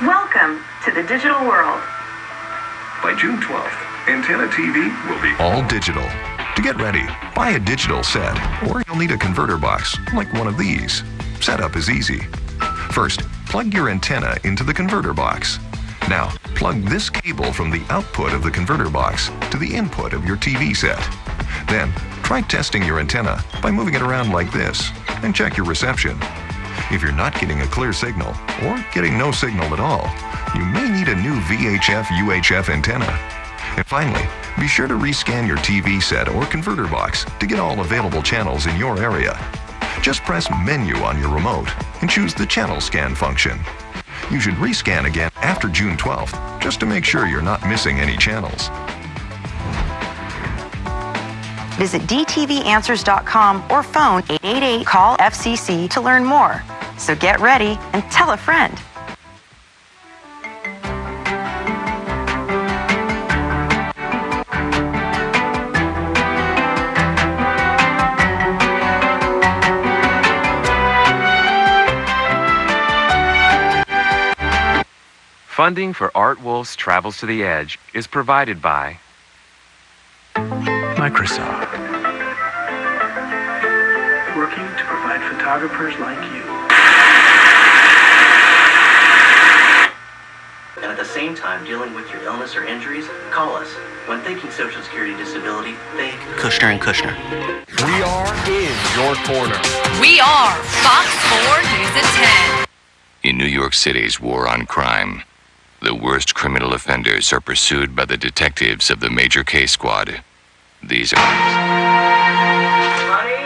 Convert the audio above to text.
Welcome to the digital world. By June 12th, Antenna TV will be all digital. To get ready, buy a digital set, or you'll need a converter box, like one of these. Setup is easy. First, plug your antenna into the converter box. Now, plug this cable from the output of the converter box to the input of your TV set. Then, try testing your antenna by moving it around like this and check your reception. If you're not getting a clear signal or getting no signal at all, you may need a new VHF UHF antenna. And finally, be sure to rescan your TV set or converter box to get all available channels in your area. Just press Menu on your remote and choose the Channel Scan function. You should rescan again after June 12th just to make sure you're not missing any channels. Visit dtvanswers.com or phone 888-CALL-FCC to learn more. So get ready and tell a friend. Funding for Art Wolfe's Travels to the Edge is provided by Microsoft. Working to provide photographers like you. And at the same time dealing with your illness or injuries, call us. When thinking Social Security disability, think Kushner and Kushner. We are in your corner. We are Fox 4 News at 10. In New York City's war on crime, the worst criminal offenders are pursued by the detectives of the Major Case Squad. These are.